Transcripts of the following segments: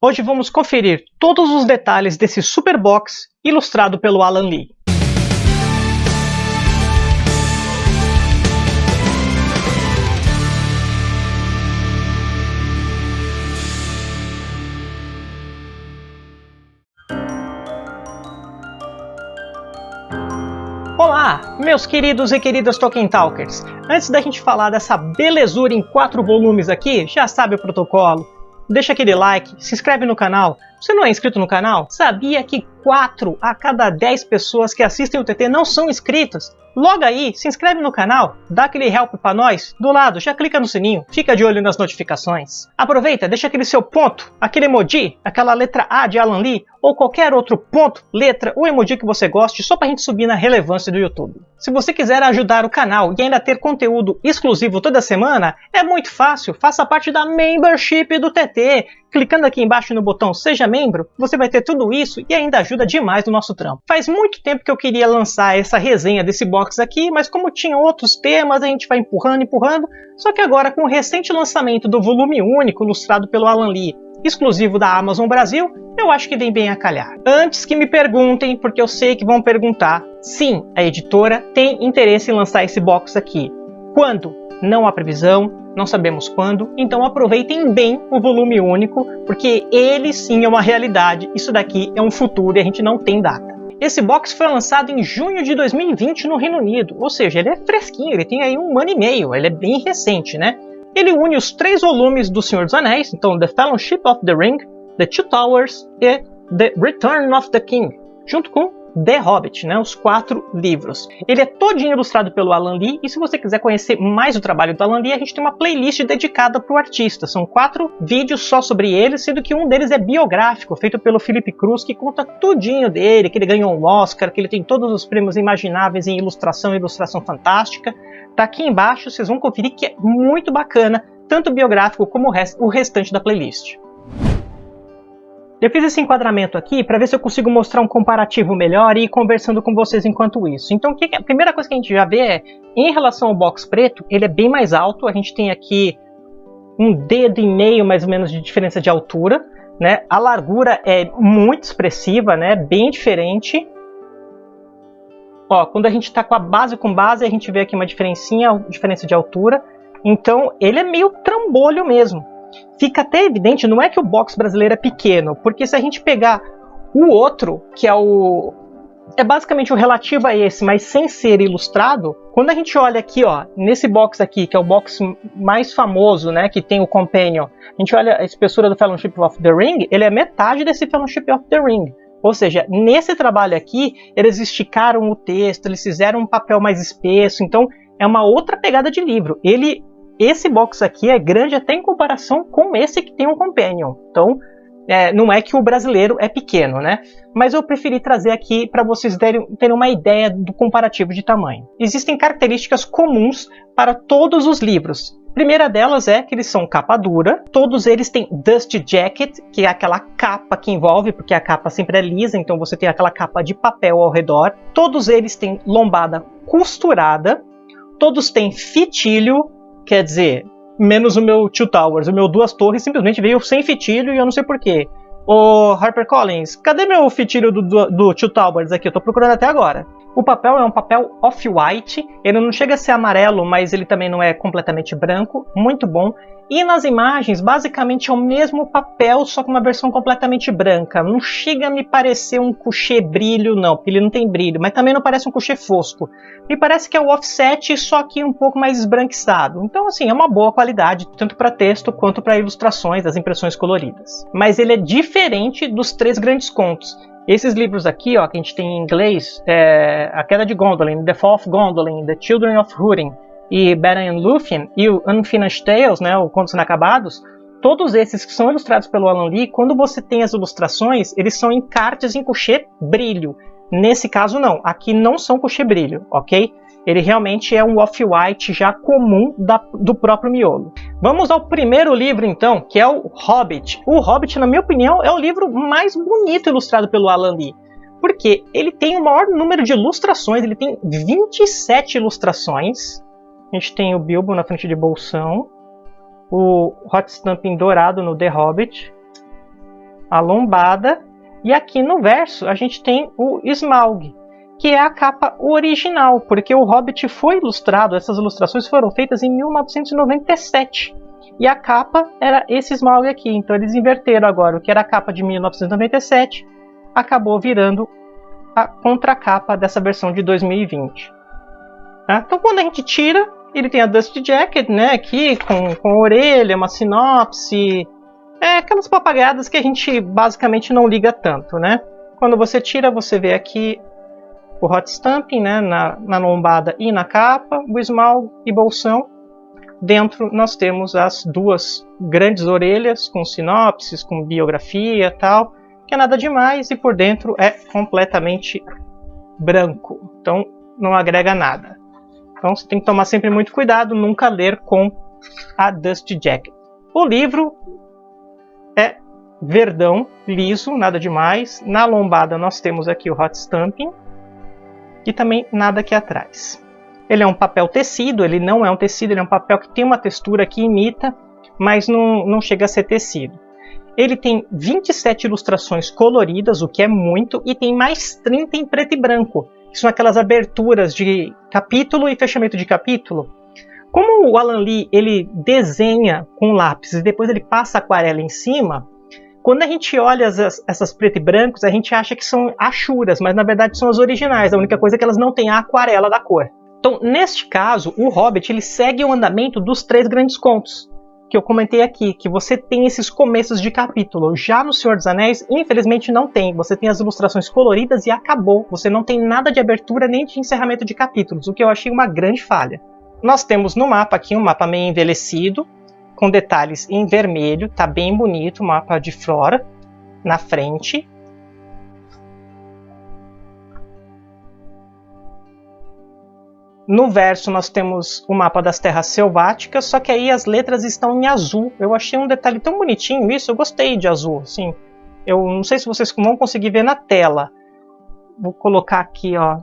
Hoje vamos conferir todos os detalhes desse super box ilustrado pelo Alan Lee. Olá, meus queridos e queridas Tolkien Talkers! Antes da gente falar dessa belezura em quatro volumes aqui, já sabe o protocolo deixa aquele like, se inscreve no canal. Você não é inscrito no canal? Sabia que 4 a cada 10 pessoas que assistem o TT não são inscritas? Logo aí, se inscreve no canal, dá aquele help para nós, do lado, já clica no sininho, fica de olho nas notificações. Aproveita, deixa aquele seu ponto, aquele emoji, aquela letra A de Alan Lee, ou qualquer outro ponto, letra ou emoji que você goste, só para a gente subir na relevância do YouTube. Se você quiser ajudar o canal e ainda ter conteúdo exclusivo toda semana, é muito fácil, faça parte da membership do TT. Clicando aqui embaixo no botão Seja Membro, você vai ter tudo isso e ainda ajuda demais no nosso trampo. Faz muito tempo que eu queria lançar essa resenha desse box aqui, mas como tinha outros temas, a gente vai empurrando, empurrando. Só que agora, com o recente lançamento do volume único ilustrado pelo Alan Lee, exclusivo da Amazon Brasil, eu acho que vem bem a calhar. Antes que me perguntem, porque eu sei que vão perguntar, sim, a editora tem interesse em lançar esse box aqui. Quando? Não há previsão, não sabemos quando, então aproveitem bem o volume único, porque ele sim é uma realidade, isso daqui é um futuro e a gente não tem data. Esse box foi lançado em junho de 2020 no Reino Unido, ou seja, ele é fresquinho, ele tem aí um ano e meio, ele é bem recente, né? Ele une os três volumes do Senhor dos Anéis, então The Fellowship of the Ring, The Two Towers e The Return of the King, junto com The Hobbit, né, os quatro livros. Ele é todinho ilustrado pelo Alan Lee, e se você quiser conhecer mais o trabalho do Alan Lee, a gente tem uma playlist dedicada para o artista. São quatro vídeos só sobre ele, sendo que um deles é biográfico, feito pelo Felipe Cruz, que conta tudinho dele, que ele ganhou um Oscar, que ele tem todos os prêmios imagináveis em ilustração e ilustração fantástica. Tá aqui embaixo, vocês vão conferir que é muito bacana, tanto biográfico como o restante da playlist. Eu fiz esse enquadramento aqui para ver se eu consigo mostrar um comparativo melhor e ir conversando com vocês enquanto isso. Então, a primeira coisa que a gente já vê é, em relação ao box preto, ele é bem mais alto. A gente tem aqui um dedo e meio, mais ou menos, de diferença de altura. Né? A largura é muito expressiva, né? bem diferente. Ó, quando a gente está com a base com base, a gente vê aqui uma diferencinha, diferença de altura. Então, ele é meio trambolho mesmo fica até evidente, não é que o box brasileiro é pequeno, porque se a gente pegar o outro, que é o é basicamente o relativo a esse, mas sem ser ilustrado. Quando a gente olha aqui, ó, nesse box aqui, que é o box mais famoso, né, que tem o Companion, a gente olha a espessura do Fellowship of the Ring, ele é metade desse Fellowship of the Ring. Ou seja, nesse trabalho aqui, eles esticaram o texto, eles fizeram um papel mais espesso, então é uma outra pegada de livro. Ele esse box aqui é grande até em comparação com esse que tem um Companion. Então, é, não é que o brasileiro é pequeno, né? Mas eu preferi trazer aqui para vocês terem, terem uma ideia do comparativo de tamanho. Existem características comuns para todos os livros. A primeira delas é que eles são capa dura, todos eles têm dust jacket, que é aquela capa que envolve, porque a capa sempre é lisa, então você tem aquela capa de papel ao redor. Todos eles têm lombada costurada, todos têm fitilho, Quer dizer, menos o meu Two Towers. O meu Duas Torres simplesmente veio sem fitilho e eu não sei porquê. Ô HarperCollins, cadê meu fitilho do, do, do Two Towers aqui? Eu tô procurando até agora. O papel é um papel off-white, ele não chega a ser amarelo, mas ele também não é completamente branco, muito bom. E nas imagens, basicamente é o mesmo papel, só com uma versão completamente branca. Não chega a me parecer um coucher brilho, não, porque ele não tem brilho, mas também não parece um coucher fosco. Me parece que é o offset, só que um pouco mais esbranquiçado. Então, assim, é uma boa qualidade, tanto para texto quanto para ilustrações, as impressões coloridas. Mas ele é diferente dos três grandes contos. Esses livros aqui, ó, que a gente tem em inglês, é A Queda de Gondolin, The Fall of Gondolin, The Children of Húrin e Beren and Lúthien e o Unfinished Tales, né, o Contos Inacabados, todos esses que são ilustrados pelo Alan Lee, quando você tem as ilustrações, eles são encartes em coucher brilho. Nesse caso não, aqui não são coucher brilho, ok? Ele realmente é um off-white já comum da, do próprio miolo. Vamos ao primeiro livro então, que é o Hobbit. O Hobbit, na minha opinião, é o livro mais bonito ilustrado pelo Alan Lee. Porque ele tem o maior número de ilustrações, ele tem 27 ilustrações. A gente tem o Bilbo na frente de Bolsão, o Hot Stamping dourado no The Hobbit, a lombada, e aqui no verso a gente tem o Smaug, que é a capa original, porque o Hobbit foi ilustrado, essas ilustrações foram feitas em 1997. E a capa era esse Smaug aqui, então eles inverteram agora o que era a capa de 1997, acabou virando a contracapa dessa versão de 2020. Tá? Então quando a gente tira, ele tem a Dust Jacket, né, aqui com, com a orelha, uma sinopse, é aquelas papagadas que a gente basicamente não liga tanto, né? Quando você tira, você vê aqui o hot stamping né, na, na lombada e na capa, o esmalte e bolsão. Dentro nós temos as duas grandes orelhas com sinopses, com biografia tal, que é nada demais, e por dentro é completamente branco, então não agrega nada. Então você tem que tomar sempre muito cuidado, nunca ler com a Dust Jacket. O livro é verdão, liso, nada demais. Na lombada nós temos aqui o hot stamping, e também nada aqui atrás. Ele é um papel tecido, ele não é um tecido, ele é um papel que tem uma textura que imita, mas não, não chega a ser tecido. Ele tem 27 ilustrações coloridas, o que é muito, e tem mais 30 em preto e branco, que são aquelas aberturas de capítulo e fechamento de capítulo. Como o Alan Lee ele desenha com lápis e depois ele passa aquarela em cima, quando a gente olha as, essas preto e brancos, a gente acha que são achuras, mas na verdade são as originais. A única coisa é que elas não têm a aquarela da cor. Então, neste caso, o Hobbit ele segue o andamento dos três grandes contos que eu comentei aqui, que você tem esses começos de capítulo. Já no Senhor dos Anéis, infelizmente não tem. Você tem as ilustrações coloridas e acabou. Você não tem nada de abertura nem de encerramento de capítulos, o que eu achei uma grande falha. Nós temos no mapa aqui um mapa meio envelhecido, com detalhes em vermelho, tá bem bonito o mapa de flora na frente. No verso nós temos o mapa das terras selváticas, só que aí as letras estão em azul. Eu achei um detalhe tão bonitinho isso, eu gostei de azul, assim. Eu não sei se vocês vão conseguir ver na tela. Vou colocar aqui, ó.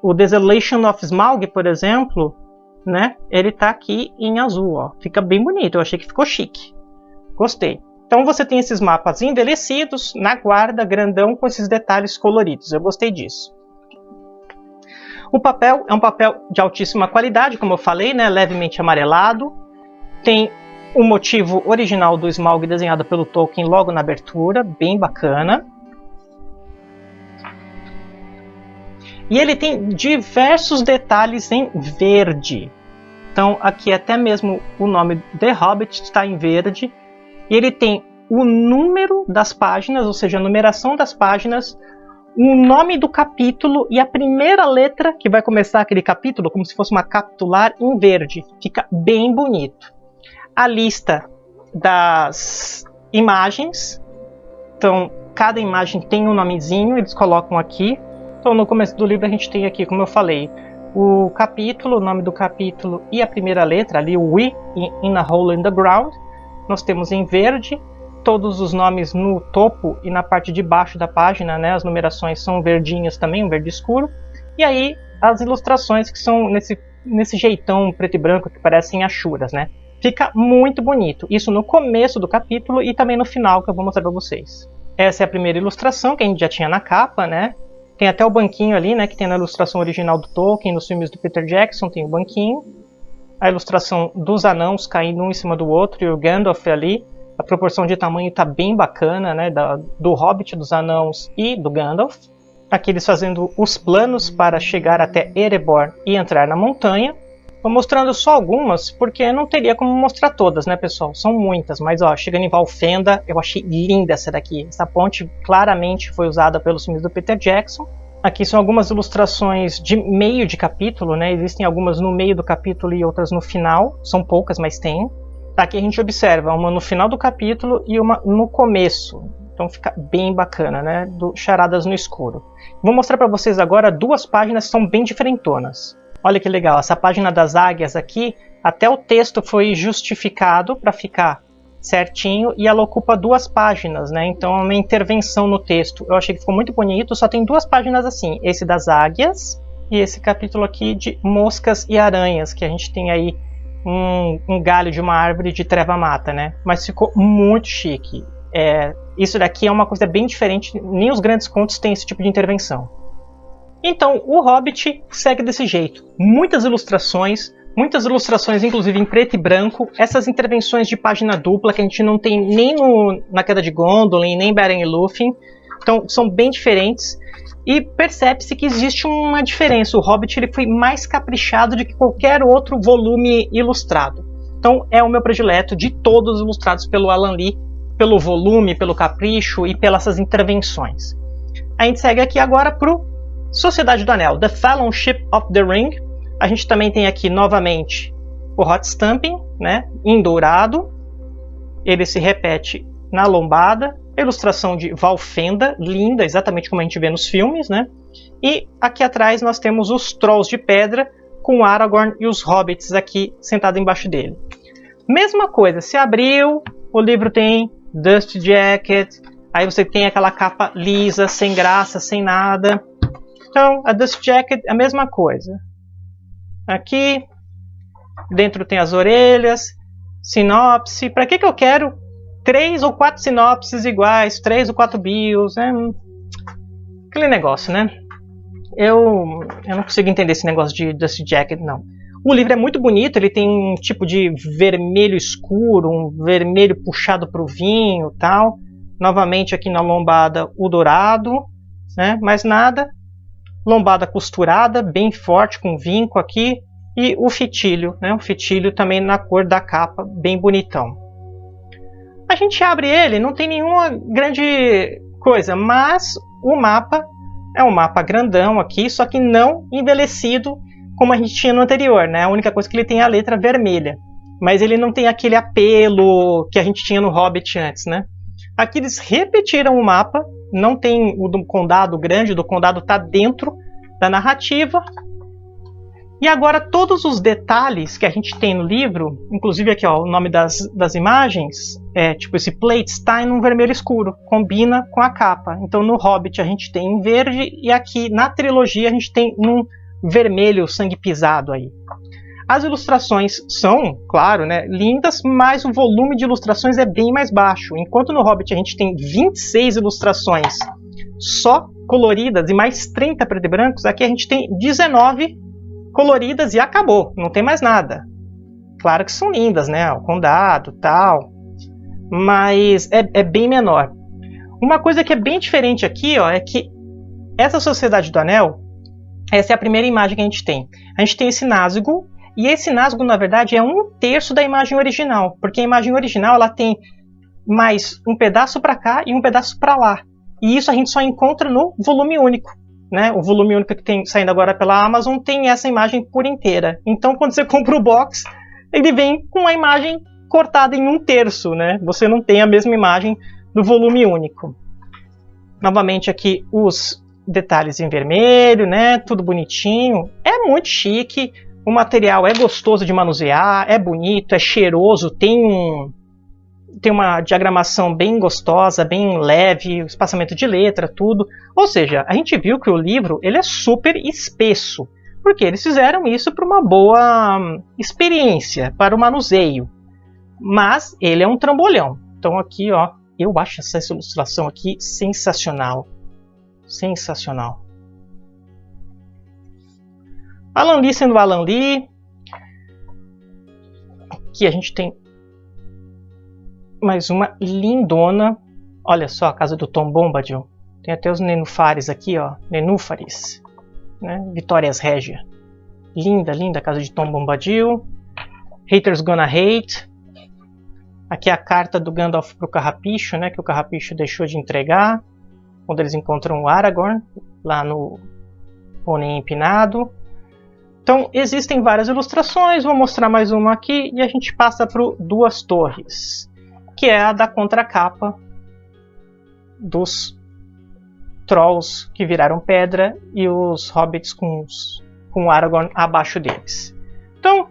O Desolation of Smaug, por exemplo, né? Ele tá aqui em azul, ó. Fica bem bonito, eu achei que ficou chique. Gostei. Então você tem esses mapas envelhecidos, na guarda, grandão, com esses detalhes coloridos. Eu gostei disso. O papel é um papel de altíssima qualidade, como eu falei, né? levemente amarelado. Tem o motivo original do Smaug desenhado pelo Tolkien logo na abertura, bem bacana. E ele tem diversos detalhes em verde. Então aqui até mesmo o nome The Hobbit está em verde. E ele tem o número das páginas, ou seja, a numeração das páginas, o nome do capítulo e a primeira letra que vai começar aquele capítulo, como se fosse uma capitular em verde. Fica bem bonito. A lista das imagens. Então, cada imagem tem um nomezinho, eles colocam aqui. Então, no começo do livro a gente tem aqui, como eu falei, o capítulo, o nome do capítulo e a primeira letra, ali o We in a Hole in the Ground. Nós temos em verde todos os nomes no topo e na parte de baixo da página, né? As numerações são verdinhas também, um verde escuro. E aí as ilustrações que são nesse, nesse jeitão preto e branco que parecem achuras, né? Fica muito bonito. Isso no começo do capítulo e também no final que eu vou mostrar para vocês. Essa é a primeira ilustração que a gente já tinha na capa, né? Tem até o banquinho ali, né, que tem na ilustração original do Tolkien, nos filmes do Peter Jackson, tem o banquinho. A ilustração dos anãos caindo um em cima do outro e o Gandalf ali. A proporção de tamanho está bem bacana, né, da, do Hobbit, dos anãos e do Gandalf. Aqui eles fazendo os planos para chegar até Erebor e entrar na montanha. Vou mostrando só algumas, porque não teria como mostrar todas, né, pessoal? São muitas, mas ó, chegando em Valfenda, eu achei linda essa daqui. Essa ponte claramente foi usada pelos filmes do Peter Jackson. Aqui são algumas ilustrações de meio de capítulo, né? Existem algumas no meio do capítulo e outras no final. São poucas, mas tem. Aqui a gente observa uma no final do capítulo e uma no começo. Então fica bem bacana, né? Do Charadas no Escuro. Vou mostrar para vocês agora duas páginas que são bem diferentonas. Olha que legal, essa página das águias aqui, até o texto foi justificado para ficar certinho e ela ocupa duas páginas, né? Então é uma intervenção no texto. Eu achei que ficou muito bonito, só tem duas páginas assim, esse das águias e esse capítulo aqui de moscas e aranhas, que a gente tem aí um, um galho de uma árvore de treva mata, né? Mas ficou muito chique. É, Isso daqui é uma coisa bem diferente, nem os grandes contos têm esse tipo de intervenção. Então, o Hobbit segue desse jeito. Muitas ilustrações, muitas ilustrações inclusive em preto e branco, essas intervenções de página dupla que a gente não tem nem no, na Queda de Gondolin, nem em Beren e Lúthien. Então, são bem diferentes. E percebe-se que existe uma diferença. O Hobbit ele foi mais caprichado do que qualquer outro volume ilustrado. Então, é o meu predileto de todos ilustrados pelo Alan Lee, pelo volume, pelo capricho e pelas intervenções. A gente segue aqui agora para o Sociedade do Anel, The Fellowship of the Ring. A gente também tem aqui novamente o Hot Stamping, né, em dourado. Ele se repete na lombada. Ilustração de Valfenda, linda, exatamente como a gente vê nos filmes. Né? E aqui atrás nós temos os Trolls de Pedra, com Aragorn e os Hobbits aqui sentados embaixo dele. Mesma coisa, se abriu, o livro tem Dust Jacket, aí você tem aquela capa lisa, sem graça, sem nada. Então, a Dust Jacket é a mesma coisa. Aqui, dentro tem as orelhas, sinopse. Para que, que eu quero três ou quatro sinopses iguais, três ou quatro bios? Né? Aquele negócio, né? Eu, eu não consigo entender esse negócio de Dust Jacket, não. O livro é muito bonito, ele tem um tipo de vermelho escuro, um vermelho puxado para o vinho tal. Novamente aqui na lombada o dourado, né? mais nada lombada costurada, bem forte, com vinco aqui, e o fitilho, né? o fitilho também na cor da capa, bem bonitão. A gente abre ele, não tem nenhuma grande coisa, mas o mapa é um mapa grandão aqui, só que não envelhecido como a gente tinha no anterior, né? A única coisa que ele tem é a letra vermelha, mas ele não tem aquele apelo que a gente tinha no Hobbit antes, né? Aqui eles repetiram o mapa, não tem o do condado grande, do condado está dentro da narrativa. E agora todos os detalhes que a gente tem no livro, inclusive aqui ó, o nome das, das imagens, é tipo esse plate está em um vermelho escuro, combina com a capa. Então no Hobbit a gente tem em verde e aqui na trilogia a gente tem num vermelho sangue pisado aí. As ilustrações são, claro, né, lindas, mas o volume de ilustrações é bem mais baixo. Enquanto no Hobbit a gente tem 26 ilustrações só coloridas e mais 30 preto e brancos, aqui a gente tem 19 coloridas e acabou, não tem mais nada. Claro que são lindas, né, o condado tal, mas é, é bem menor. Uma coisa que é bem diferente aqui ó, é que essa Sociedade do Anel, essa é a primeira imagem que a gente tem. A gente tem esse Nazgûl, e esse Nazgûl, na verdade, é um terço da imagem original, porque a imagem original ela tem mais um pedaço para cá e um pedaço para lá. E isso a gente só encontra no volume único. Né? O volume único que tem saindo agora pela Amazon tem essa imagem por inteira. Então, quando você compra o box, ele vem com a imagem cortada em um terço. Né? Você não tem a mesma imagem do volume único. Novamente aqui os detalhes em vermelho, né? Tudo bonitinho. É muito chique. O material é gostoso de manusear, é bonito, é cheiroso, tem um tem uma diagramação bem gostosa, bem leve, espaçamento de letra, tudo. Ou seja, a gente viu que o livro ele é super espesso, porque eles fizeram isso para uma boa hum, experiência, para o manuseio. Mas ele é um trambolhão. Então aqui, ó, eu acho essa ilustração aqui sensacional. Sensacional. Alan Lee sendo Alan Lee. Aqui a gente tem mais uma lindona. Olha só a casa do Tom Bombadil. Tem até os nenúfares aqui, ó. Nenúfares. Né? Vitórias Régia. Linda, linda a casa de Tom Bombadil. Haters Gonna Hate. Aqui é a carta do Gandalf pro Carrapicho, né? Que o Carrapicho deixou de entregar. Quando eles encontram o Aragorn lá no Pônei Empinado. Então, existem várias ilustrações, vou mostrar mais uma aqui e a gente passa para Duas Torres, que é a da contracapa dos Trolls que viraram pedra e os Hobbits com, os, com Aragorn abaixo deles. Então,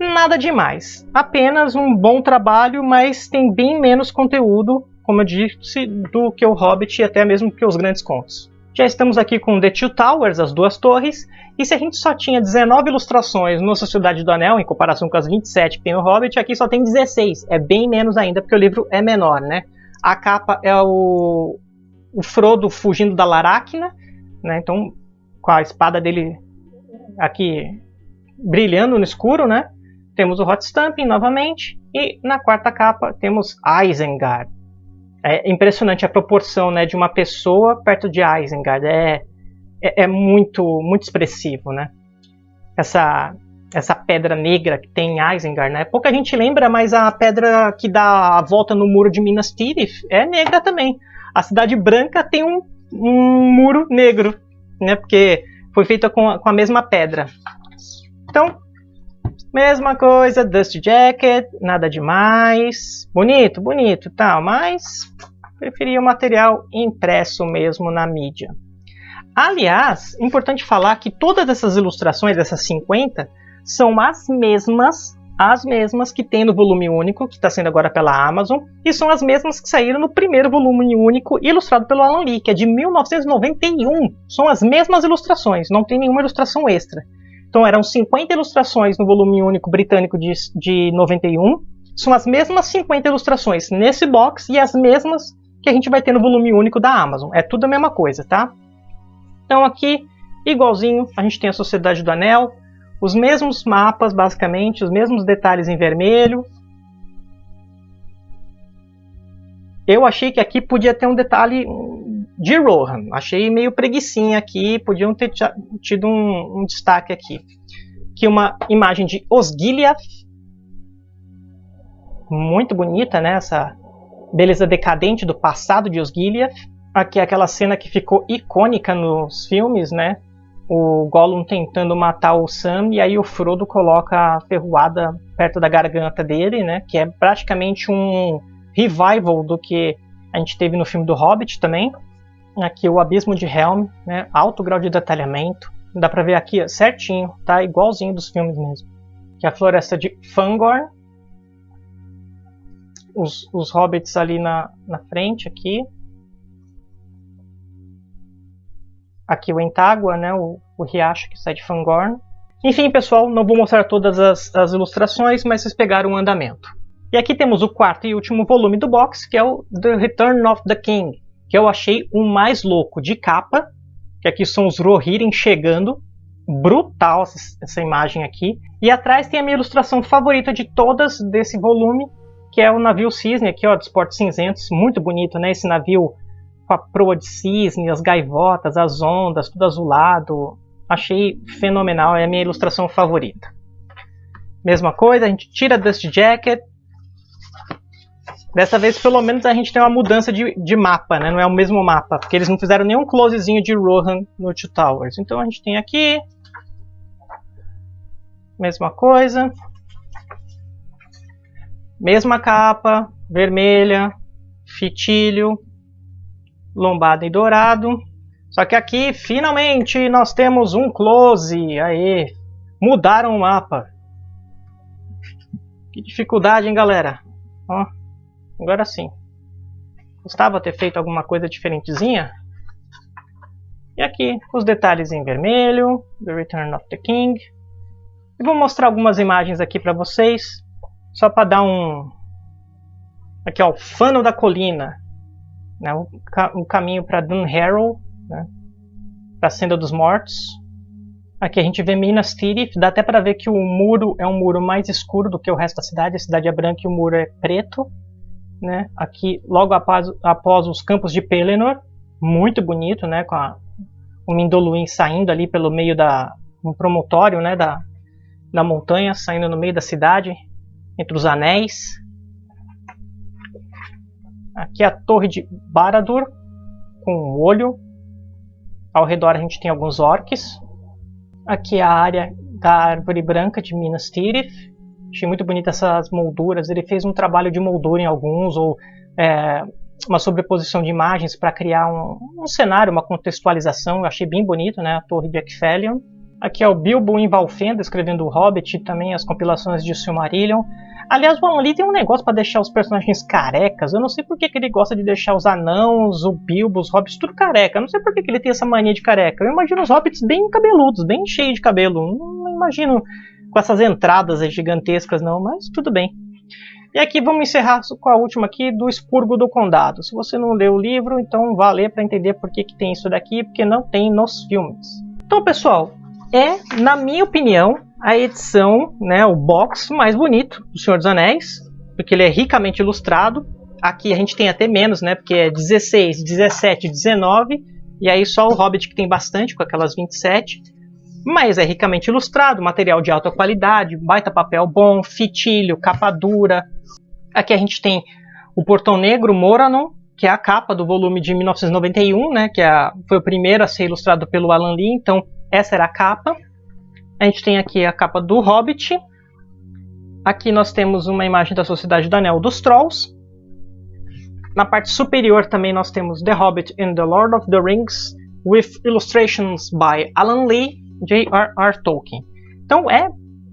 nada demais, apenas um bom trabalho, mas tem bem menos conteúdo, como eu disse, do que o Hobbit e até mesmo que os grandes contos. Já estamos aqui com The Two Towers, as duas torres, e se a gente só tinha 19 ilustrações no Sociedade do Anel, em comparação com as 27 que tem no Hobbit, aqui só tem 16. É bem menos ainda, porque o livro é menor, né? A capa é o, o Frodo fugindo da Laracna, né? Então, com a espada dele aqui brilhando no escuro, né? Temos o Hot Stamping novamente. E na quarta capa temos Isengard. É impressionante a proporção né, de uma pessoa perto de Isengard. É, é, é muito, muito expressivo, né? Essa, essa pedra negra que tem em Isengard, né? Pouca gente lembra, mas a pedra que dá a volta no muro de Minas Tirith é negra também. A Cidade Branca tem um, um muro negro, né? Porque foi feita com com a mesma pedra. Então, mesma coisa, Dust Jacket, nada demais. Bonito, bonito, tal, mas preferia o material impresso mesmo na mídia. Aliás, importante falar que todas essas ilustrações, essas 50, são as mesmas, as mesmas que tem no volume único, que está sendo agora pela Amazon, e são as mesmas que saíram no primeiro volume único, ilustrado pelo Alan Lee, que é de 1991. São as mesmas ilustrações, não tem nenhuma ilustração extra. Então eram 50 ilustrações no volume único britânico de, de 91, são as mesmas 50 ilustrações nesse box e as mesmas que a gente vai ter no volume único da Amazon. É tudo a mesma coisa, tá? Então aqui, igualzinho, a gente tem a Sociedade do Anel, os mesmos mapas, basicamente, os mesmos detalhes em vermelho. Eu achei que aqui podia ter um detalhe de Rohan. Achei meio preguiçinha aqui, podiam ter tido um, um destaque aqui. Aqui uma imagem de Osgiliath. Muito bonita, né? Essa beleza decadente do passado de Osgiliath. Aqui é aquela cena que ficou icônica nos filmes, né? O Gollum tentando matar o Sam e aí o Frodo coloca a ferroada perto da garganta dele, né? Que é praticamente um revival do que a gente teve no filme do Hobbit também. Aqui o Abismo de Helm, né? Alto grau de detalhamento. Dá pra ver aqui certinho, tá? Igualzinho dos filmes mesmo. Que é a floresta de Fangorn. Os, os hobbits ali na, na frente aqui. aqui o Entágua, né, o, o riacho que sai de Fangorn. Enfim, pessoal, não vou mostrar todas as, as, ilustrações, mas vocês pegaram o andamento. E aqui temos o quarto e último volume do box, que é o The Return of the King, que eu achei o mais louco de capa, que aqui são os Rohirrim chegando, brutal essa imagem aqui. E atrás tem a minha ilustração favorita de todas desse volume, que é o navio Cisne aqui, ó, dos Portos Cinzentos, muito bonito, né, esse navio com a proa de cisne, as gaivotas, as ondas, tudo azulado. Achei fenomenal, é a minha ilustração favorita. Mesma coisa, a gente tira Dust Jacket. Dessa vez, pelo menos, a gente tem uma mudança de, de mapa, né? Não é o mesmo mapa, porque eles não fizeram nenhum closezinho de Rohan no Two Towers. Então a gente tem aqui... Mesma coisa. Mesma capa, vermelha, fitilho, lombada e dourado. Só que aqui, finalmente, nós temos um close. Aí, mudaram o mapa. Que dificuldade, hein, galera? Ó, agora sim. Gostava ter feito alguma coisa diferentezinha. E aqui, os detalhes em vermelho. The Return of the King. E vou mostrar algumas imagens aqui para vocês. Só para dar um... Aqui, ó, o Fano da Colina né, o, ca o caminho para Dunharrow, né, para a Senda dos Mortos. Aqui a gente vê Minas Tirith, dá até para ver que o muro é um muro mais escuro do que o resto da cidade, a cidade é branca e o muro é preto. Né? Aqui, logo após, após os campos de Pelennor, muito bonito, né? com a, o Mindoluin saindo ali pelo meio da um promontório né? da, da montanha, saindo no meio da cidade, entre os anéis. Aqui a torre de Baradur, com um olho. Ao redor a gente tem alguns orcs. Aqui é a área da árvore branca de Minas Tirith. Achei muito bonita essas molduras. Ele fez um trabalho de moldura em alguns, ou é, uma sobreposição de imagens para criar um, um, cenário, uma contextualização. Eu achei bem bonito, né? A torre de Ekfelion. Aqui é o Bilbo em Valfenda escrevendo o Hobbit também as compilações de Silmarillion. Aliás, o Alan Lee tem um negócio para deixar os personagens carecas. Eu não sei por que, que, ele gosta de deixar os anãos, o Bilbo, os hobbits, tudo careca. Eu não sei por que, que ele tem essa mania de careca. Eu imagino os hobbits bem cabeludos, bem cheios de cabelo. Não imagino com essas entradas gigantescas, não, mas tudo bem. E aqui vamos encerrar com a última aqui do Expurgo do Condado. Se você não leu o livro, então vá ler para entender por que, que tem isso daqui, porque não tem nos filmes. Então, pessoal, é, na minha opinião, a edição, né, o box mais bonito do Senhor dos Anéis, porque ele é ricamente ilustrado. Aqui a gente tem até menos, né, porque é 16, 17, 19, e aí só o Hobbit que tem bastante, com aquelas 27. Mas é ricamente ilustrado, material de alta qualidade, baita papel bom, fitilho, capa dura. Aqui a gente tem o Portão Negro Moranon, que é a capa do volume de 1991, né, que é a, foi o primeiro a ser ilustrado pelo Alan Lee, então essa era a capa. A gente tem aqui a capa do Hobbit. Aqui nós temos uma imagem da Sociedade do Anel dos Trolls. Na parte superior também nós temos The Hobbit and the Lord of the Rings, with illustrations by Alan Lee, J.R.R. Tolkien. Então é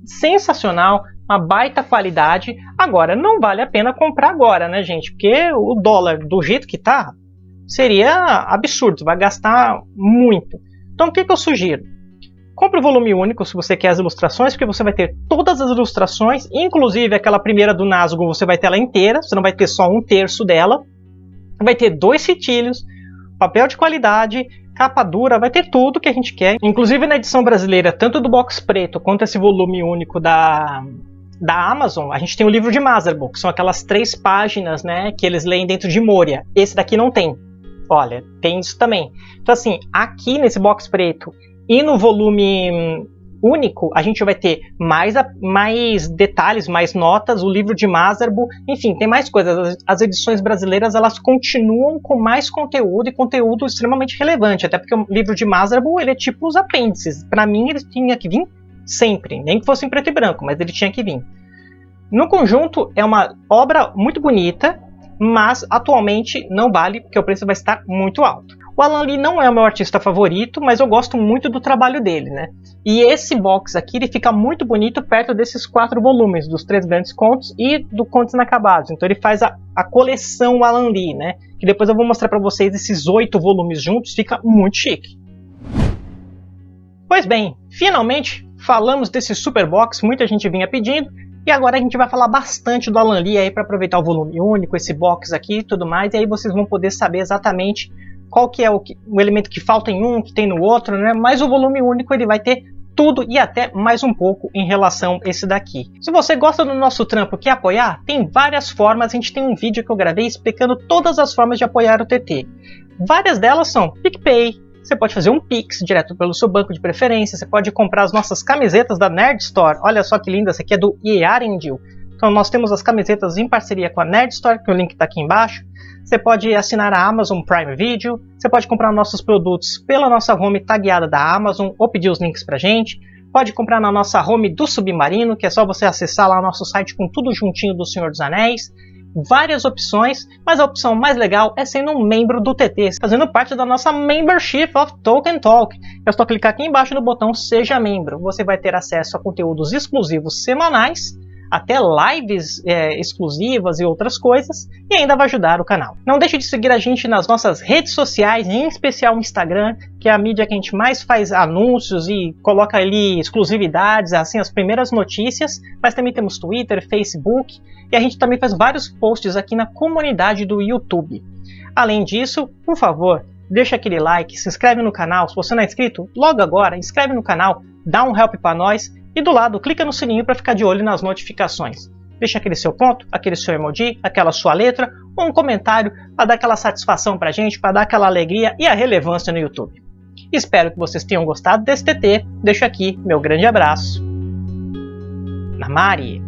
sensacional, uma baita qualidade. Agora, não vale a pena comprar agora, né, gente? Porque o dólar, do jeito que tá, seria absurdo, vai gastar muito. Então, o que, que eu sugiro? Compre o volume único se você quer as ilustrações, porque você vai ter todas as ilustrações, inclusive aquela primeira do Nazgûl, você vai ter ela inteira, você não vai ter só um terço dela. Vai ter dois fitilhos, papel de qualidade, capa dura, vai ter tudo que a gente quer. Inclusive na edição brasileira, tanto do box preto quanto esse volume único da, da Amazon, a gente tem o livro de Mazerbo, que são aquelas três páginas né, que eles leem dentro de Moria. Esse daqui não tem. Olha, tem isso também. Então assim, aqui nesse box preto e no volume único, a gente vai ter mais, mais detalhes, mais notas, o livro de Mazerbo, enfim, tem mais coisas. As edições brasileiras, elas continuam com mais conteúdo e conteúdo extremamente relevante, até porque o livro de Mazerbo, ele é tipo os apêndices. Para mim, ele tinha que vir sempre, nem que fosse em preto e branco, mas ele tinha que vir. No conjunto, é uma obra muito bonita, mas atualmente não vale, porque o preço vai estar muito alto. O Alan Lee não é o meu artista favorito, mas eu gosto muito do trabalho dele, né? E esse box aqui ele fica muito bonito perto desses quatro volumes, dos três grandes contos e do Contos Inacabados. Então ele faz a, a coleção Alan Lee, né? Que depois eu vou mostrar para vocês esses oito volumes juntos, fica muito chique. Pois bem, finalmente falamos desse super box, muita gente vinha pedindo, e agora a gente vai falar bastante do Alan Lee aí para aproveitar o volume único, esse box aqui e tudo mais, e aí vocês vão poder saber exatamente qual que é o, o elemento que falta em um, que tem no outro, né? Mas o volume único ele vai ter tudo e até mais um pouco em relação a esse daqui. Se você gosta do nosso trampo e quer apoiar, tem várias formas, a gente tem um vídeo que eu gravei explicando todas as formas de apoiar o TT. Várias delas são PicPay, você pode fazer um Pix direto pelo seu banco de preferência, você pode comprar as nossas camisetas da Nerd Store, olha só que linda, essa aqui é do Iarendil. Então nós temos as camisetas em parceria com a Nerd Store, que o link está aqui embaixo. Você pode assinar a Amazon Prime Video, você pode comprar nossos produtos pela nossa home tagueada da Amazon ou pedir os links pra gente. Pode comprar na nossa home do Submarino, que é só você acessar lá o nosso site com tudo juntinho do Senhor dos Anéis. Várias opções, mas a opção mais legal é sendo um membro do TT, fazendo parte da nossa Membership of Token Talk. É só clicar aqui embaixo no botão Seja Membro. Você vai ter acesso a conteúdos exclusivos semanais, até lives é, exclusivas e outras coisas, e ainda vai ajudar o canal. Não deixe de seguir a gente nas nossas redes sociais, em especial o Instagram, que é a mídia que a gente mais faz anúncios e coloca ali exclusividades, assim, as primeiras notícias, mas também temos Twitter, Facebook, e a gente também faz vários posts aqui na comunidade do YouTube. Além disso, por favor, deixa aquele like, se inscreve no canal, se você não é inscrito, logo agora, inscreve no canal, dá um help para nós e do lado, clica no sininho para ficar de olho nas notificações. Deixa aquele seu ponto, aquele seu emoji, aquela sua letra ou um comentário para dar aquela satisfação para a gente, para dar aquela alegria e a relevância no YouTube. Espero que vocês tenham gostado desse TT. Deixo aqui meu grande abraço. Namari!